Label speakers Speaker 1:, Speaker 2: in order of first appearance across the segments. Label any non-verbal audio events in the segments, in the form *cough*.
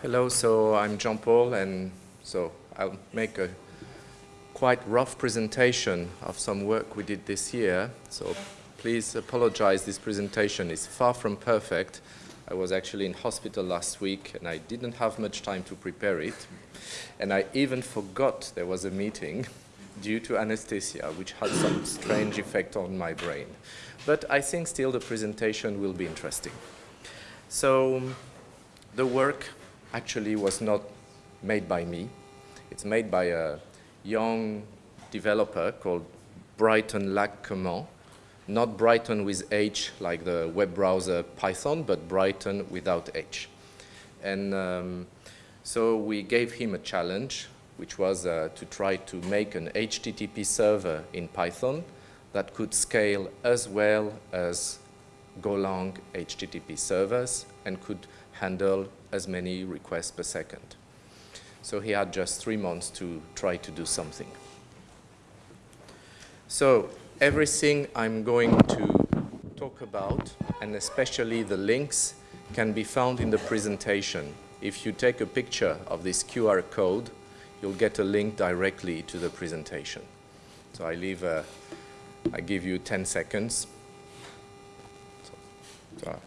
Speaker 1: Hello, so I'm Jean-Paul, and so I'll make a quite rough presentation of some work we did this year. So please apologize, this presentation is far from perfect. I was actually in hospital last week, and I didn't have much time to prepare it. And I even forgot there was a meeting due to anesthesia, which had some strange effect on my brain. But I think still the presentation will be interesting. So the work actually was not made by me. It's made by a young developer called Bryton Lacquement. Not Brython with H like the web browser Python, but Bryton without H. And um, so we gave him a challenge, which was uh, to try to make an HTTP server in Python that could scale as well as Golang HTTP servers and could handle as many requests per second. So he had just three months to try to do something. So everything I'm going to talk about, and especially the links, can be found in the presentation. If you take a picture of this QR code, you'll get a link directly to the presentation. So I leave, a, I give you 10 seconds. So, so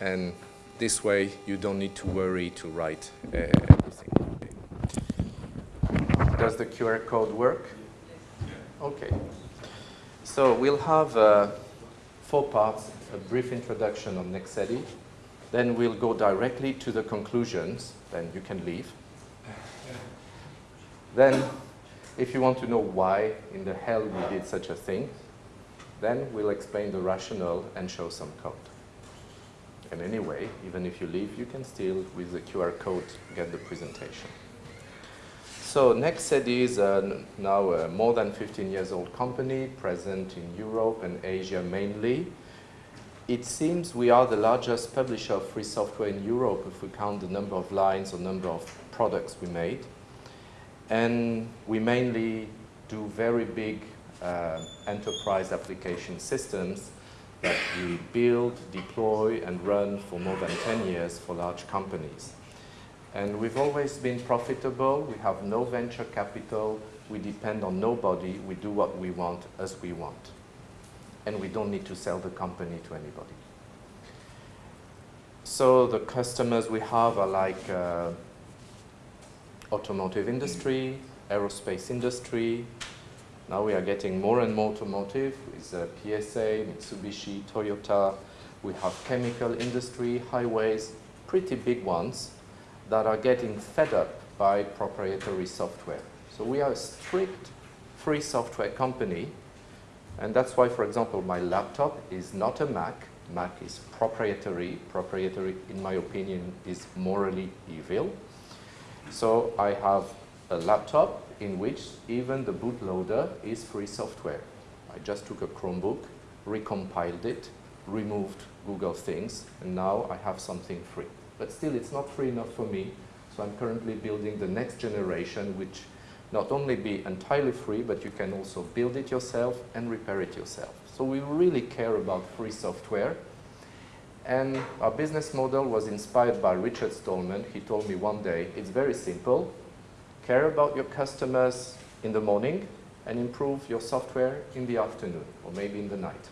Speaker 1: and this way you don't need to worry to write uh, everything. Does the QR code work? Okay. So we'll have uh, four parts, a brief introduction on Nexedi, then we'll go directly to the conclusions, then you can leave. Then, if you want to know why in the hell we did such a thing, then we'll explain the rationale and show some code. And anyway, even if you leave, you can still, with the QR code, get the presentation. So Nexedi is uh, now a more than 15 years old company, present in Europe and Asia mainly. It seems we are the largest publisher of free software in Europe if we count the number of lines or number of products we made. And we mainly do very big uh, enterprise application systems that we build, deploy, and run for more than 10 years for large companies. And we've always been profitable. We have no venture capital. We depend on nobody. We do what we want as we want. And we don't need to sell the company to anybody. So the customers we have are like uh, automotive industry, aerospace industry, now we are getting more and more automotive with uh, PSA, Mitsubishi, Toyota. We have chemical industry, highways, pretty big ones that are getting fed up by proprietary software. So we are a strict free software company. And that's why, for example, my laptop is not a Mac. Mac is proprietary. Proprietary, in my opinion, is morally evil. So I have a laptop in which even the bootloader is free software. I just took a Chromebook, recompiled it, removed Google things, and now I have something free. But still, it's not free enough for me, so I'm currently building the next generation, which not only be entirely free, but you can also build it yourself and repair it yourself. So we really care about free software. And our business model was inspired by Richard Stallman. He told me one day, it's very simple care about your customers in the morning and improve your software in the afternoon or maybe in the night.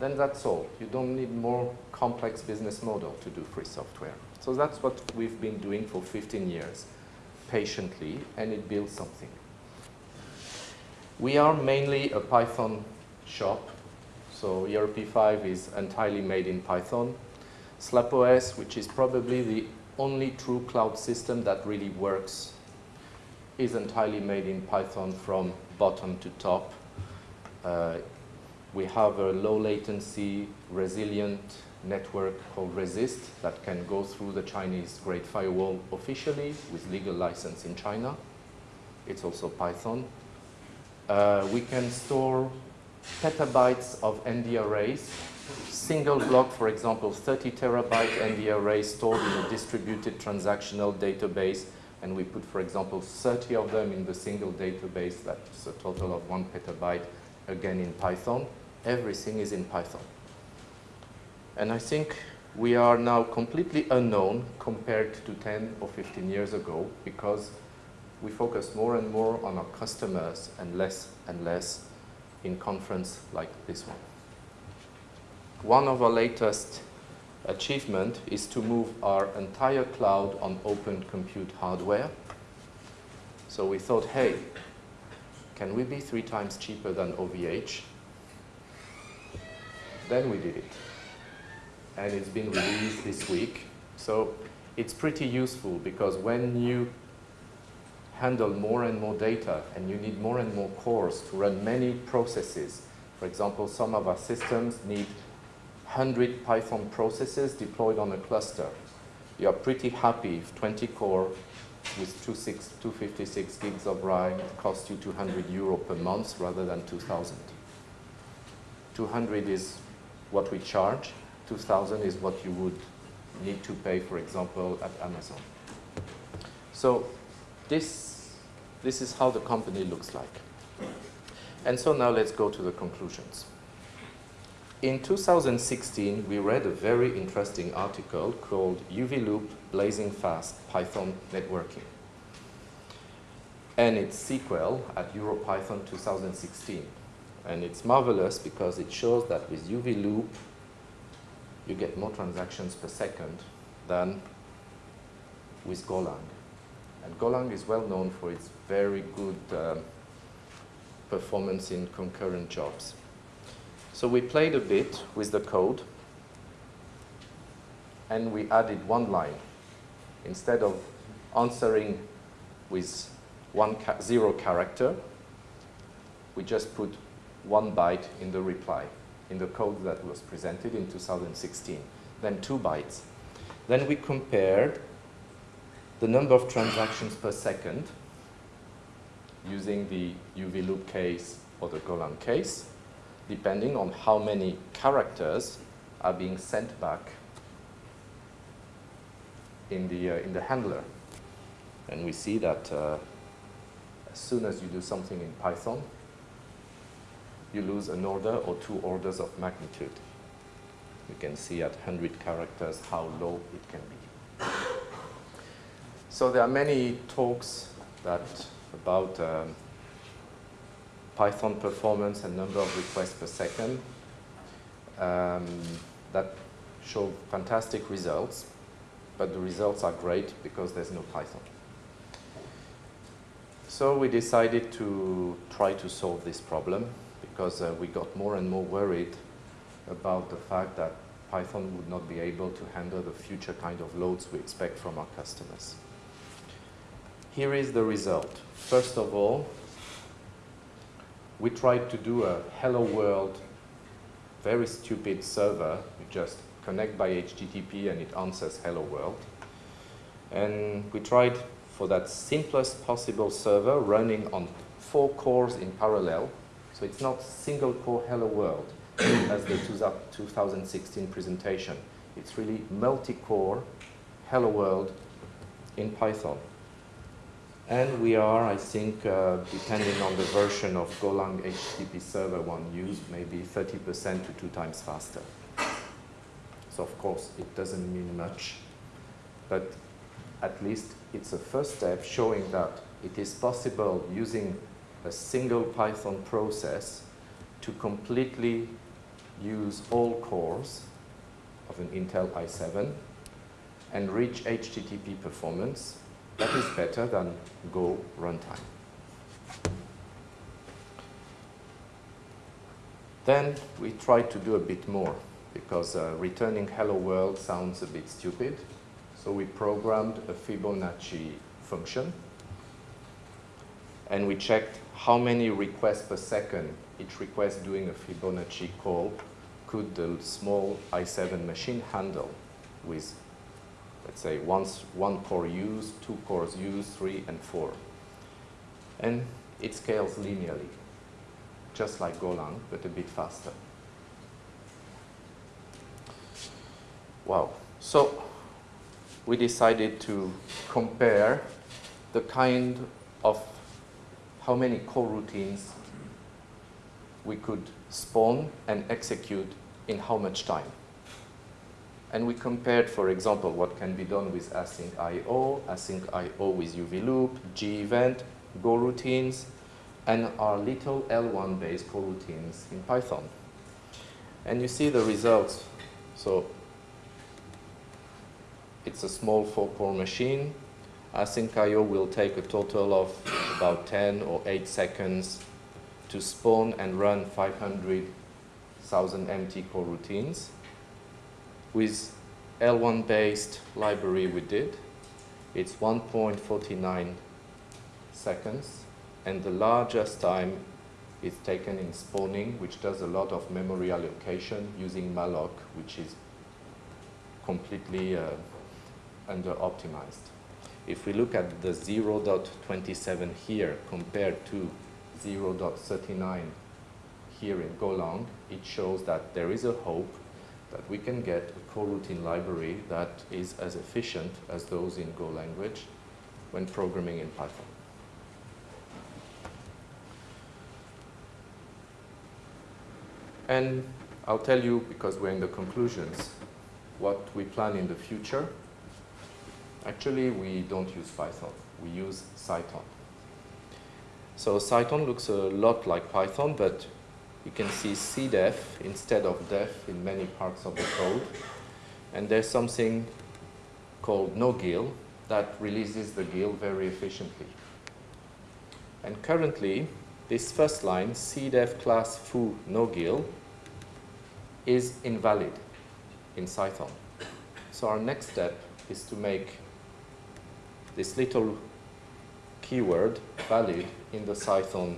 Speaker 1: Then that's all. You don't need more complex business model to do free software. So that's what we've been doing for 15 years, patiently, and it builds something. We are mainly a Python shop, so ERP5 is entirely made in Python. SlapOS, which is probably the only true cloud system that really works is entirely made in Python from bottom to top. Uh, we have a low latency, resilient network called re6st that can go through the Chinese Great Firewall officially with legal license in China. It's also Python. Uh, we can store petabytes of ND arrays. Single block, for example, 30 terabyte ND array stored in a distributed transactional database and we put, for example, 30 of them in the single database, that's a total of one petabyte, again in Python. Everything is in Python. And I think we are now completely unknown compared to 10 or 15 years ago because we focus more and more on our customers and less and less in conference like this one. One of our latest achievement is to move our entire cloud on open compute hardware. So we thought, hey, can we be three times cheaper than OVH? Then we did it. And it's been released this week. So it's pretty useful because when you handle more and more data and you need more and more cores to run many processes, for example, some of our systems need 100 Python processes deployed on a cluster. You are pretty happy if 20 core with 256 gigs of RAM costs you 200 euro per month rather than 2000. 200 is what we charge, 2000 is what you would need to pay, for example, at Amazon. So this, this is how the company looks like. And so now let's go to the conclusions. In 2016, we read a very interesting article called uvloop Blazing Fast Python Networking and its sequel at EuroPython 2016. And it's marvelous because it shows that with uvloop, you get more transactions per second than with Golang. And Golang is well known for its very good um, performance in concurrent jobs. So we played a bit with the code and we added one line. Instead of answering with one ca zero character, we just put one byte in the reply, in the code that was presented in 2016, then two bytes. Then we compared the number of transactions per second using the uvloop case or the Golang case, depending on how many characters are being sent back in the, uh, in the handler. And we see that uh, as soon as you do something in Python, you lose an order or two orders of magnitude. You can see at 100 characters how low it can be. So there are many talks that about um, Python performance and number of requests per second um, that show fantastic results, but the results are great because there's no Python. So we decided to try to solve this problem because uh, we got more and more worried about the fact that Python would not be able to handle the future kind of loads we expect from our customers. Here is the result. First of all, we tried to do a hello world, very stupid server. You just connect by HTTP and it answers hello world. And we tried for that simplest possible server running on four cores in parallel. So it's not single core hello world *coughs* as the 2016 presentation. It's really multi-core hello world in Python. And we are, I think, uh, depending on the version of Golang HTTP server one used, maybe 30% to two times faster. So of course, it doesn't mean much, but at least it's a first step showing that it is possible using a single Python process to completely use all cores of an Intel i7 and reach HTTP performance that is better than Go runtime. Then we tried to do a bit more because uh, returning hello world sounds a bit stupid. So we programmed a Fibonacci function and we checked how many requests per second each request doing a Fibonacci call could the small i7 machine handle with let's say once one core used, two cores used, three and four. And it scales linearly, just like Golang, but a bit faster. Wow. So we decided to compare the kind of how many coroutines we could spawn and execute in how much time. And we compared, for example, what can be done with async IO, async IO with uvloop, G event, Go routines, and our little Lwan based coroutines in Python. And you see the results. So it's a small four-core machine. Async IO will take a total of about 10 or 8 seconds to spawn and run 500,000 empty coroutines. With Lwan based library we did, it's 1.49 seconds and the largest time is taken in spawning which does a lot of memory allocation using malloc which is completely uh, under optimized. If we look at the 0.27 here compared to 0.39 here in Golang, it shows that there is a hope that we can get a coroutine library that is as efficient as those in Go language when programming in Python. And I'll tell you, because we're in the conclusions, what we plan in the future. Actually, we don't use Python. We use Cython. So Cython looks a lot like Python, but you can see cdef instead of def in many parts of the code. And there's something called no-GIL that releases the GIL very efficiently. And currently, this first line, cdef class foo no-GIL, is invalid in Cython. So our next step is to make this little keyword valid in the Cython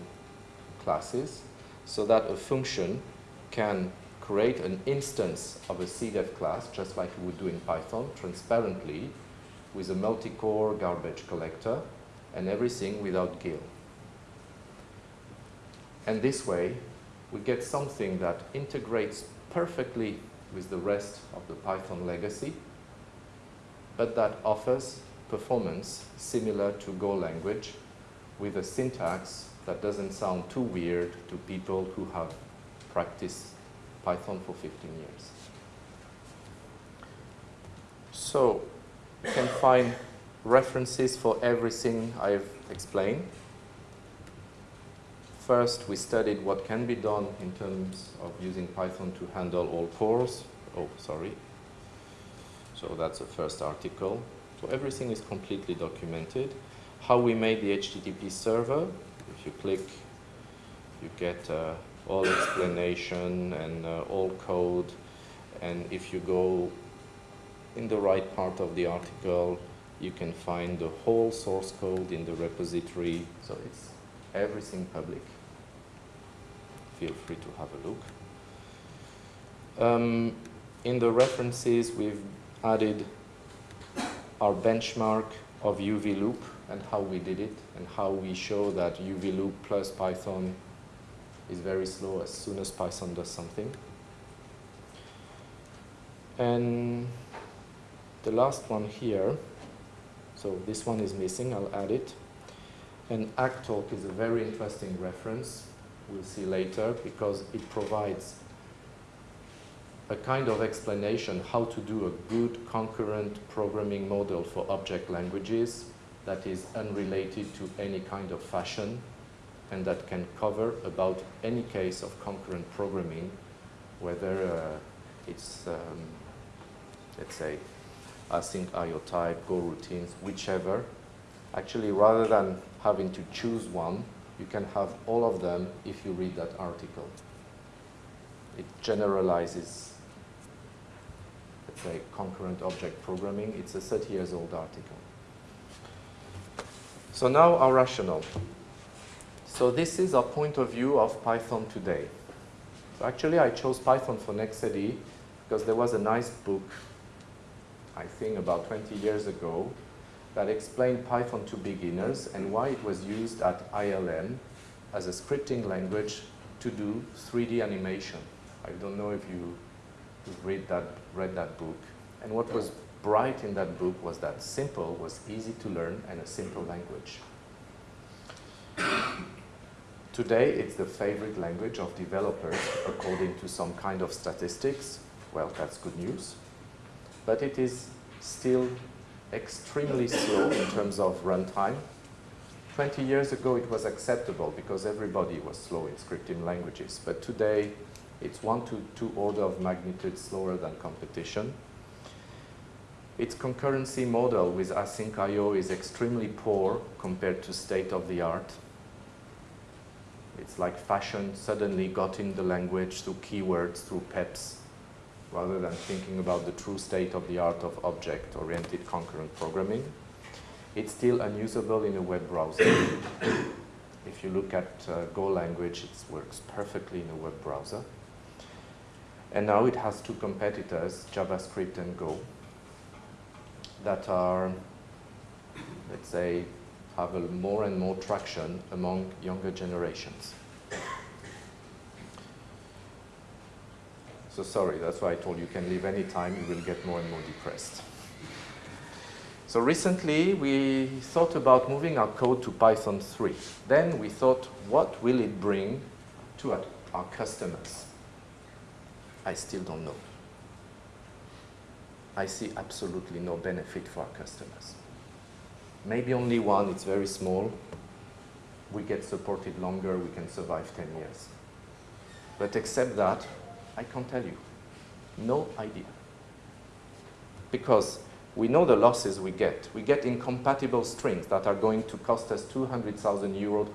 Speaker 1: classes so that a function can create an instance of a CDEF class, just like we would do in Python, transparently, with a multi-core garbage collector, and everything without GIL. And this way, we get something that integrates perfectly with the rest of the Python legacy, but that offers performance similar to Go language with a syntax that doesn't sound too weird to people who have practiced Python for 15 years. So you can find references for everything I've explained. First, we studied what can be done in terms of using Python to handle all cores. Oh, sorry. So that's the first article. So everything is completely documented. How we made the HTTP server, if you click, you get uh, all explanation and uh, all code. And if you go in the right part of the article, you can find the whole source code in the repository. So it's everything public. Feel free to have a look. Um, in the references, we've added our benchmark of uvloop and how we did it and how we show that uvloop plus Python is very slow as soon as Python does something. And the last one here, so this one is missing, I'll add it. And ACTalk is a very interesting reference, we'll see later, because it provides a kind of explanation how to do a good concurrent programming model for object languages that is unrelated to any kind of fashion and that can cover about any case of concurrent programming, whether uh, it's, um, let's say, async IO type, Go routines, whichever. Actually, rather than having to choose one, you can have all of them if you read that article. It generalizes, let's say, concurrent object programming. It's a 30 years old article. So now our rationale. So this is our point of view of Python today. So actually I chose Python for Nexedi because there was a nice book, I think about 20 years ago, that explained Python to beginners and why it was used at ILM as a scripting language to do 3D animation. I don't know if you read that, read that book. And what was bright in that book was that simple was easy to learn and a simple language. Today, it's the favorite language of developers according to some kind of statistics. Well, that's good news. but it is still extremely slow in terms of runtime. 20 years ago, it was acceptable because everybody was slow in scripting languages, but today, it's one to two order of magnitude slower than competition. Its concurrency model with async I.O. is extremely poor compared to state of the art. It's like fashion suddenly got in the language through keywords, through PEPs, rather than thinking about the true state of the art of object-oriented concurrent programming. It's still unusable in a web browser. *coughs* if you look at uh, Go language, it works perfectly in a web browser. And now it has two competitors, JavaScript and Go, that are, let's say, have more and more traction among younger generations. So sorry, that's why I told you, you can leave any time, you will get more and more depressed. So recently, we thought about moving our code to Python 3. Then we thought, what will it bring to our customers? I still don't know. I see absolutely no benefit for our customers. Maybe only one, it's very small. We get supported longer, we can survive 10 years. But except that, I can't tell you. No idea. Because we know the losses we get. We get incompatible strings that are going to cost us 200,000 euros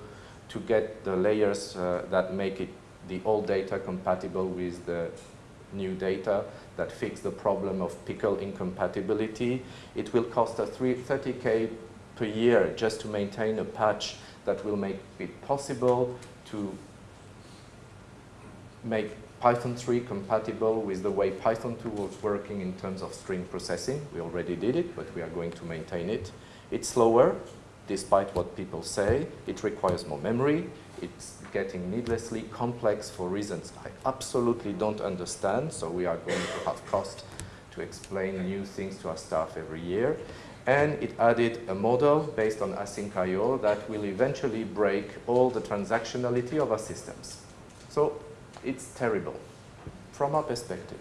Speaker 1: to get the layers uh, that make it the old data compatible with the new data that fix the problem of pickle incompatibility. It will cost us 30k per year just to maintain a patch that will make it possible to make Python 3 compatible with the way Python 2 was working in terms of string processing. We already did it, but we are going to maintain it. It's slower, despite what people say. It requires more memory. It's getting needlessly complex for reasons I absolutely don't understand, so we are going to have cost to explain new things to our staff every year. And it added a model based on async I.O. that will eventually break all the transactionality of our systems. So it's terrible from our perspective,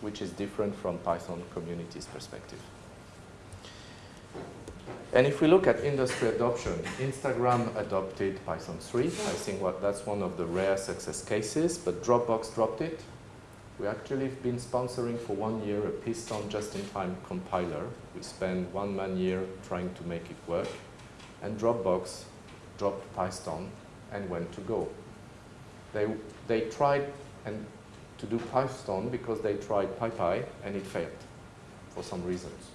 Speaker 1: which is different from Python community's perspective. And if we look at industry adoption, Instagram adopted Python 3. I think what, that's one of the rare success cases, but Dropbox dropped it. We actually have been sponsoring for one year a Piston just-in-time compiler. We spent one man year trying to make it work. And Dropbox dropped Python and went to Go. They, they tried and to do Python because they tried PyPy and it failed for some reasons.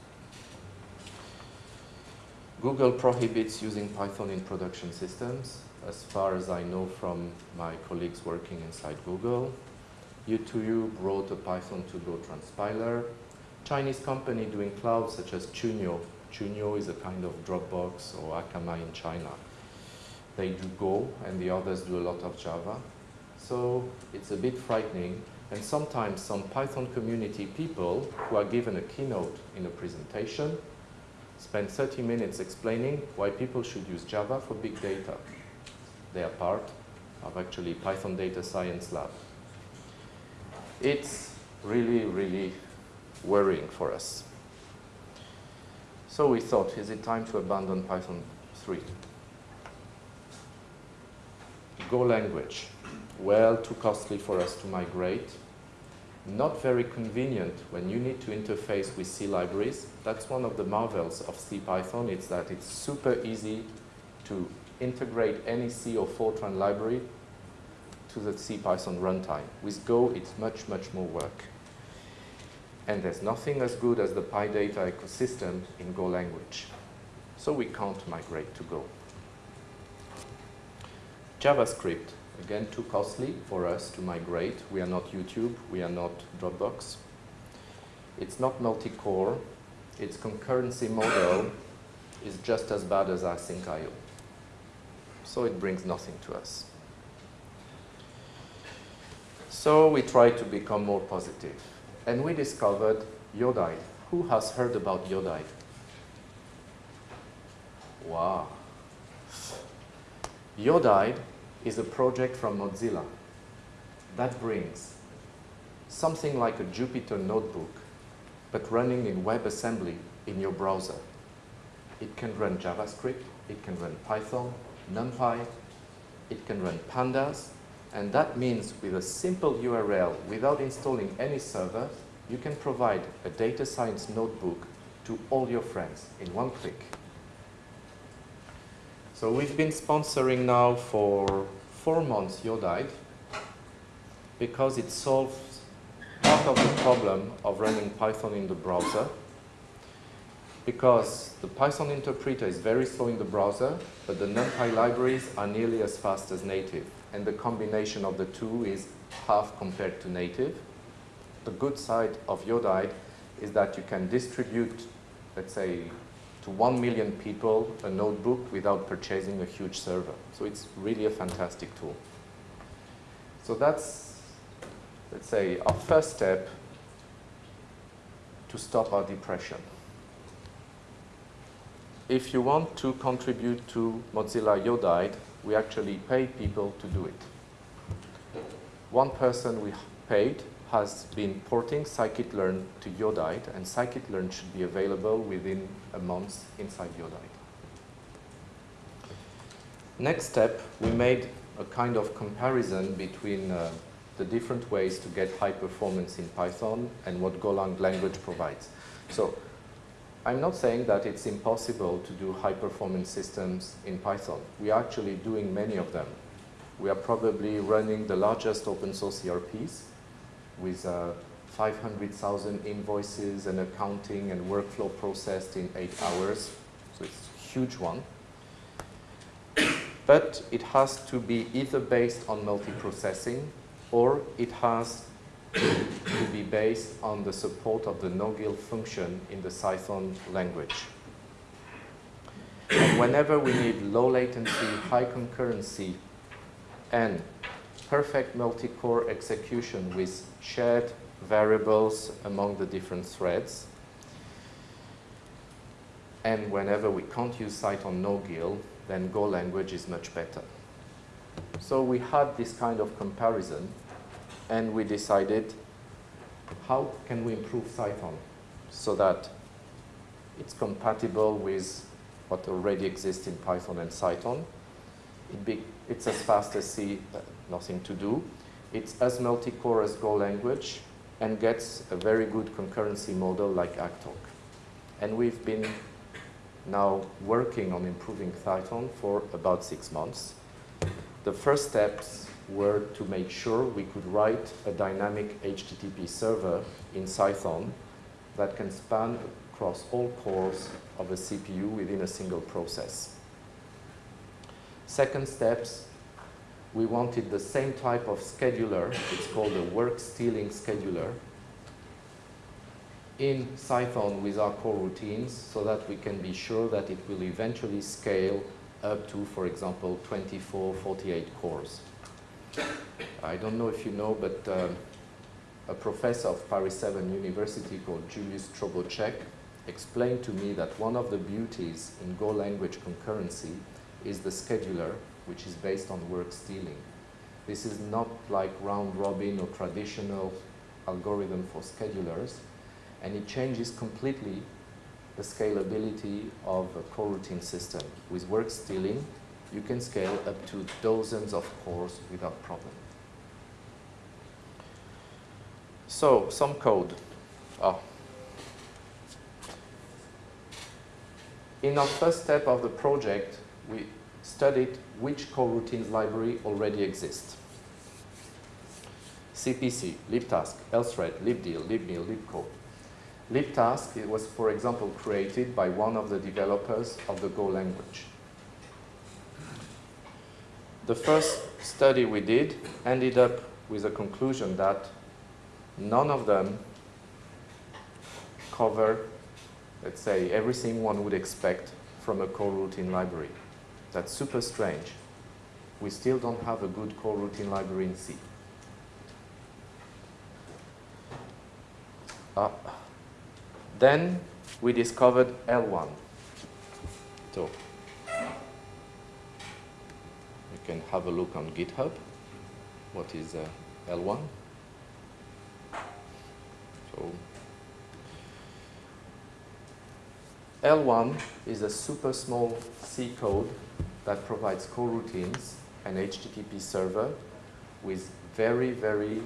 Speaker 1: Google prohibits using Python in production systems, as far as I know from my colleagues working inside Google. YouTube wrote a Python to Go transpiler. Chinese company doing cloud such as Qiniu. Qiniu is a kind of Dropbox or Akamai in China. They do Go and the others do a lot of Java. So it's a bit frightening. And sometimes some Python community people who are given a keynote in a presentation spend 30 minutes explaining why people should use Java for big data. They are part of actually Python Data Science Lab. It's really, really worrying for us. So we thought, is it time to abandon Python 3? Go language. Well, too costly for us to migrate not very convenient when you need to interface with C libraries. That's one of the marvels of C Python. it's that it's super easy to integrate any C or Fortran library to the C Python runtime. With Go, it's much, much more work. And there's nothing as good as the PyData ecosystem in Go language. So we can't migrate to Go. JavaScript Again, too costly for us to migrate. We are not YouTube, we are not Dropbox. It's not multi-core. Its concurrency model is just as bad as async I.O. So it brings nothing to us. So we try to become more positive. And we discovered Pyodide. Who has heard about Pyodide? Wow. Pyodide is a project from Mozilla that brings something like a Jupyter notebook, but running in WebAssembly in your browser. It can run JavaScript, it can run Python, NumPy, it can run Pandas, and that means with a simple URL, without installing any server, you can provide a data science notebook to all your friends in one click. So we've been sponsoring now for four months Pyodide because it solves part of the problem of running Python in the browser because the Python interpreter is very slow in the browser, but the NumPy libraries are nearly as fast as native. And the combination of the two is half compared to native. The good side of Pyodide is that you can distribute, let's say, to one million people a notebook without purchasing a huge server. So it's really a fantastic tool. So that's, let's say, our first step to stop our depression if you want to contribute to Mozilla Pyodide, we actually pay people to do it. One person we paid has been porting scikit-learn to Pyodide, and scikit-learn should be available within a month inside Pyodide. Next step, we made a kind of comparison between uh, the different ways to get high performance in Python and what Golang language provides. So I'm not saying that it's impossible to do high performance systems in Python. We are actually doing many of them. We are probably running the largest open source ERPs with uh, 500,000 invoices and accounting and workflow processed in eight hours. So it's a huge one. But it has to be either based on multiprocessing or it has to be based on the support of the no-GIL function in the Cython language. And whenever we need low latency, high concurrency, and perfect multi-core execution with shared variables among the different threads, and whenever we can't use Cython no-GIL, then Go language is much better. So we had this kind of comparison and we decided how can we improve Cython so that it's compatible with what already exists in Python and Cython. It it's as fast as C, uh, nothing to do. It's as multi-core as Go language and gets a very good concurrency model like Actalk. And we've been now working on improving Cython for about six months. The first steps were to make sure we could write a dynamic HTTP server in Cython that can span across all cores of a CPU within a single process. Second steps, we wanted the same type of scheduler, it's called a work stealing scheduler, in Cython with our coroutines so that we can be sure that it will eventually scale up to, for example, 24, 48 cores. I don't know if you know, but um, a professor of Paris 7 University called Juliusz Chroboczek explained to me that one of the beauties in Go language concurrency is the scheduler, which is based on work stealing. This is not like round robin or traditional algorithm for schedulers, and it changes completely the scalability of a coroutine system. With work stealing, you can scale up to dozens of cores without problem. So, some code. Oh. In our first step of the project, we studied which coroutines library already exists. CPC, libtask, lthread, libdill, libmill, libco. Libtask it was, for example, created by one of the developers of the Go language. The first study we did ended up with a conclusion that none of them cover, let's say, everything one would expect from a coroutine library. That's super strange. We still don't have a good coroutine library in C. Uh, then we discovered Lwan. So you can have a look on GitHub. What is uh, Lwan? So Lwan is a super small C code that provides coroutines and HTTP server with very, very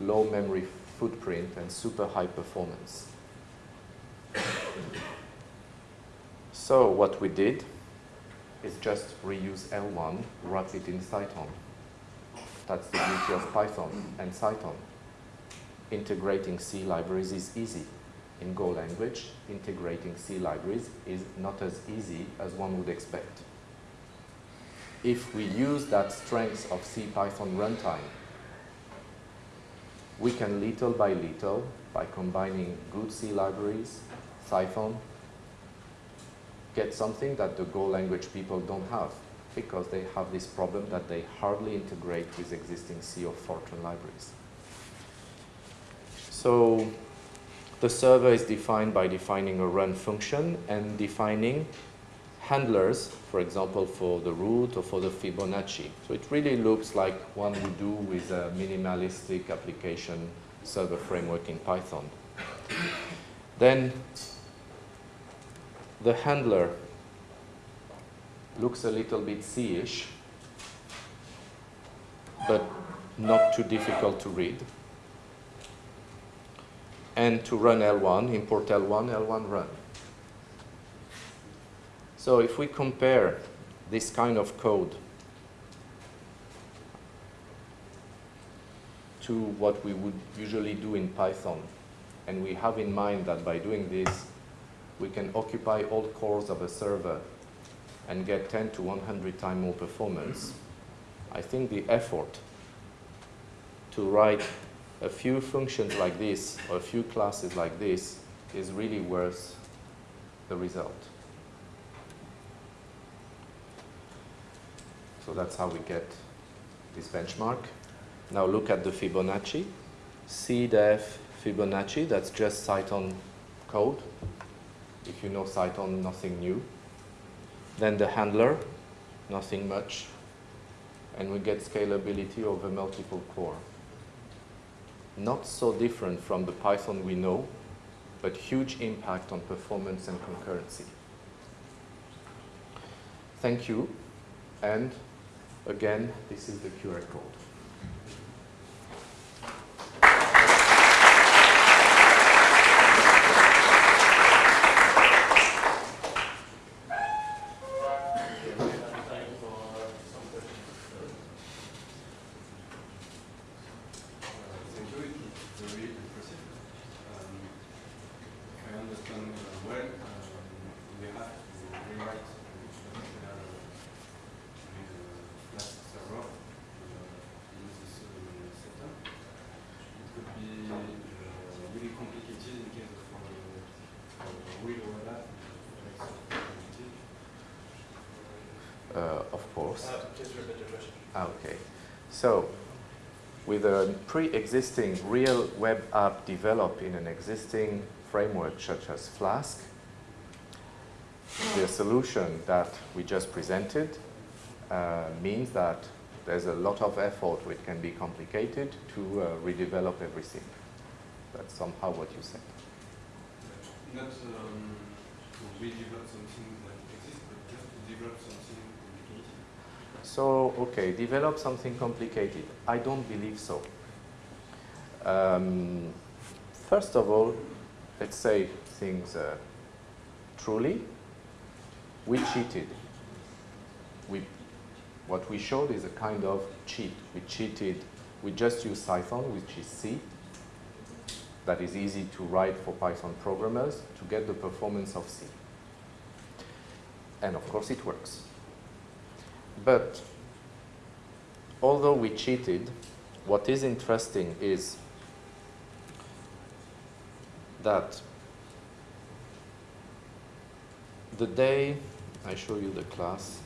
Speaker 1: low memory footprint and super high performance. so what we did is just reuse Lwan, wrap it in Cython. That's the beauty of Python and Cython. Integrating C libraries is easy. In Go language, integrating C libraries is not as easy as one would expect. If we use that strength of C Python runtime, we can little by little, by combining good C libraries, Cython, get something that the Go language people don't have because they have this problem that they hardly integrate with existing C or Fortran libraries. So the server is defined by defining a run function and defining handlers, for example, for the root or for the Fibonacci. So it really looks like one would do with a minimalistic application server framework in Python. Then the handler looks a little bit C-ish, but not too difficult to read. And to run Lwan, import Lwan, Lwan run. So if we compare this kind of code to what we would usually do in Python, and we have in mind that by doing this, we can occupy all cores of a server and get 10 to 100 times more performance, I think the effort to write a few functions like this or a few classes like this is really worth the result. So that's how we get this benchmark. Now look at the Fibonacci. CDEF Fibonacci, that's just Cython code. If you know Cython, nothing new. Then the handler, nothing much. And we get scalability over multiple core. Not so different from the Python we know, but huge impact on performance and concurrency. Thank you. And again, this is the QR code. So with a pre-existing real web app developed in an existing framework such as Flask, the solution that we just presented uh, means that there's a lot of effort, which can be complicated to uh, redevelop everything. That's somehow what you said.
Speaker 2: Not um, to redevelop something that exists, but just to develop something
Speaker 1: so, okay, develop something complicated. I don't believe so. Um, first of all, let's say things uh, truly. We cheated. We, what we showed is a kind of cheat. We cheated. We just used Cython, which is C. That is easy to write for Python programmers to get the performance of C. And of course it works. But although we cheated, what is interesting is that the day I show you the class,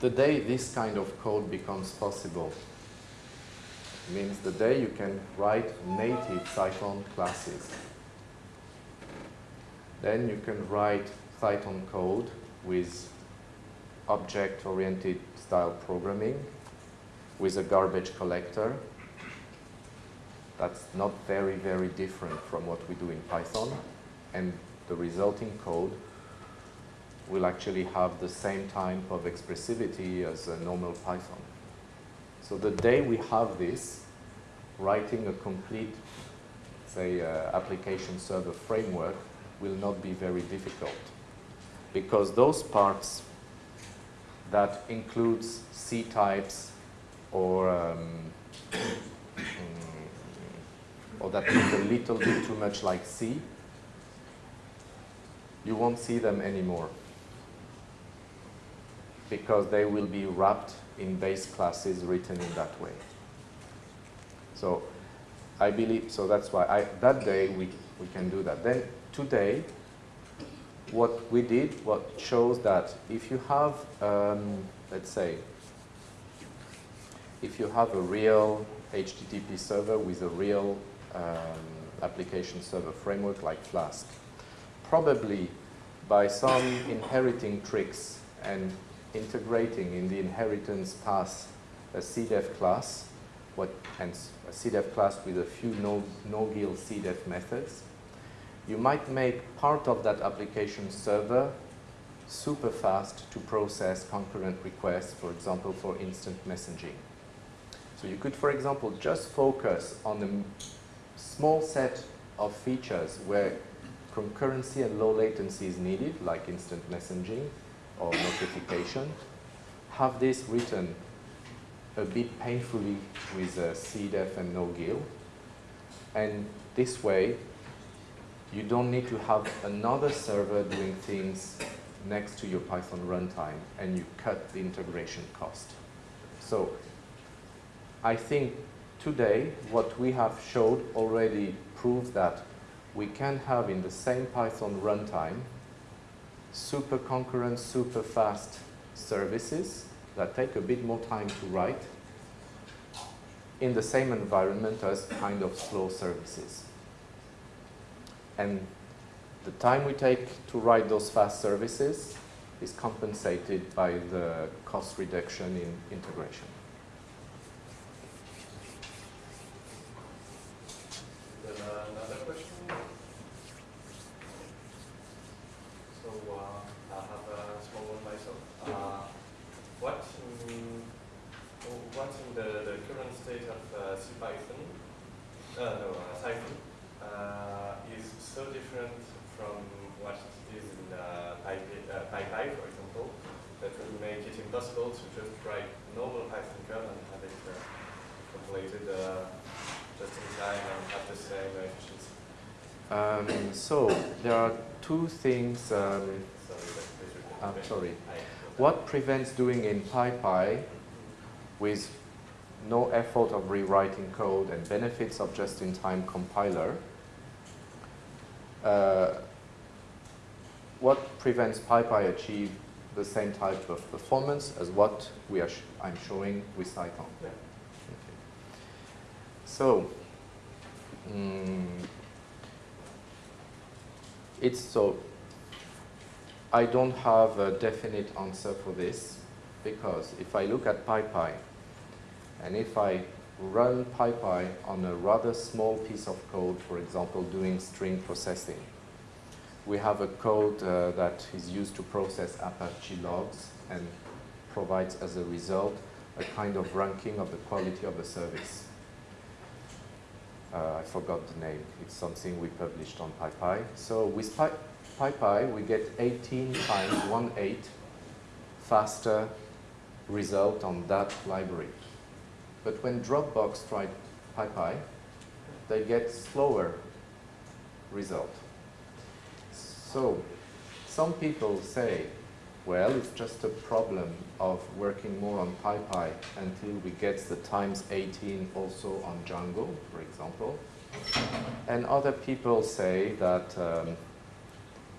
Speaker 1: the day this kind of code becomes possible means the day you can write native Cython classes. Then you can write Python code with object-oriented style programming with a garbage collector That's not very, very different from what we do in Python. And the resulting code will actually have the same type of expressivity as a normal Python. So the day we have this, writing a complete, say, uh, application server framework will not be very difficult because those parts that includes C types or um, mm, or that look a little bit too much like C, you won't see them anymore because they will be wrapped in base classes written in that way. So I believe, so that's why I, that day we, we can do that. Then today, what we did, what shows that if you have, um, let's say, if you have a real HTTP server with a real um, application server framework like Flask, probably by some inheriting tricks and integrating in the inheritance path a CDEF class, what, and a CDEF class with a few no, no-GIL CDEF methods, you might make part of that application server super fast to process concurrent requests, for example, for instant messaging. So you could, for example, just focus on a small set of features where concurrency and low latency is needed, like instant messaging or notification. Have this written a bit painfully with uh, a CDEF and no-GIL. And this way, you don't need to have another server doing things next to your Python runtime and you cut the integration cost. So I think today what we have showed already proves that we can have in the same Python runtime super concurrent, super fast services that take a bit more time to write in the same environment as kind of slow services. And the time we take to write those fast services is compensated by the cost reduction in integration.
Speaker 3: Then uh, another question. So uh, I have a small one myself. Uh, what in, what in the, the current state of uh, CPython, uh, no, uh, Cython, uh, is so different from what it is in uh, PyPy, uh, PyPy, for example, that would make it impossible to just write normal Python code and have it uh, completed uh, just in time and have the same efficiency.
Speaker 1: Um, so there are two things. Um,
Speaker 3: Sorry, that- that you can-
Speaker 1: I'm sorry. What prevents doing in PyPy with no effort of rewriting code and benefits of just-in-time compiler? Uh, what prevents PyPy achieve the same type of performance as what we are sh I'm showing with Cython?
Speaker 3: Yeah.
Speaker 1: Okay. So, mm, it's so, I don't have a definite answer for this because if I look at PyPy and if I run PyPy on a rather small piece of code, for example, doing string processing, we have a code uh, that is used to process Apache logs and provides as a result a kind of ranking of the quality of the service. Uh, I forgot the name. It's something we published on PyPI. So with PyPy, we get 18 times, 1 8, faster result on that library. But when Dropbox tried PyPy, they get slower result. So some people say, well, it's just a problem of working more on PyPy until we get the times 18 also on Django, for example. And other people say that um,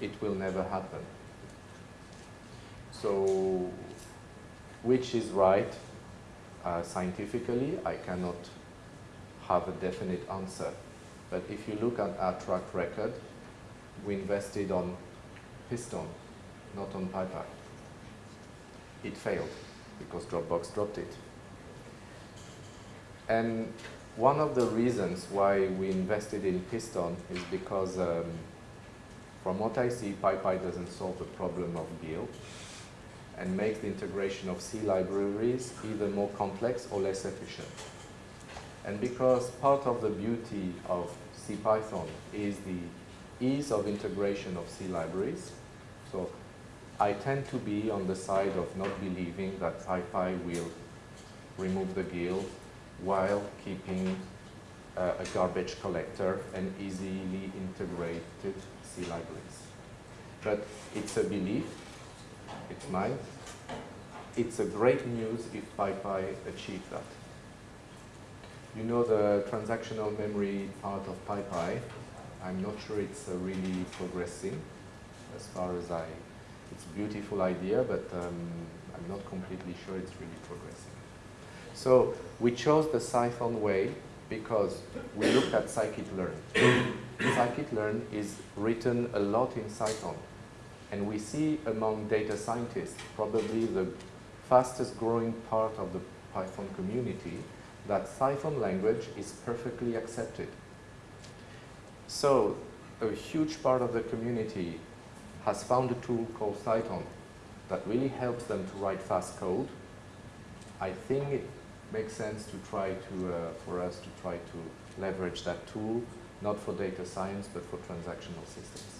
Speaker 1: it will never happen. So which is right uh, scientifically, I cannot have a definite answer. But if you look at our track record, we invested on Pyston, not on PyPy. It failed because Dropbox dropped it. And one of the reasons why we invested in Pyston is because um, from what I see, PyPy doesn't solve the problem of GIL and makes the integration of C libraries either more complex or less efficient. And because part of the beauty of CPython is the ease of integration of C libraries, so I tend to be on the side of not believing that PyPy will remove the GIL while keeping uh, a garbage collector and easily integrated C libraries. But it's a belief, it's mine. It's a great news if PyPy achieves that. You know the transactional memory part of PyPy. I'm not sure it's uh, really progressing as far as I, it's a beautiful idea, but um, I'm not completely sure it's really progressing. So we chose the Cython way because we looked at scikit-learn. scikit-learn is written a lot in Cython. And we see among data scientists probably the fastest growing part of the Python community that Cython language is perfectly accepted. So a huge part of the community has found a tool called Cython that really helps them to write fast code. I think it makes sense to try to, uh, for us to try to leverage that tool, not for data science, but for transactional systems.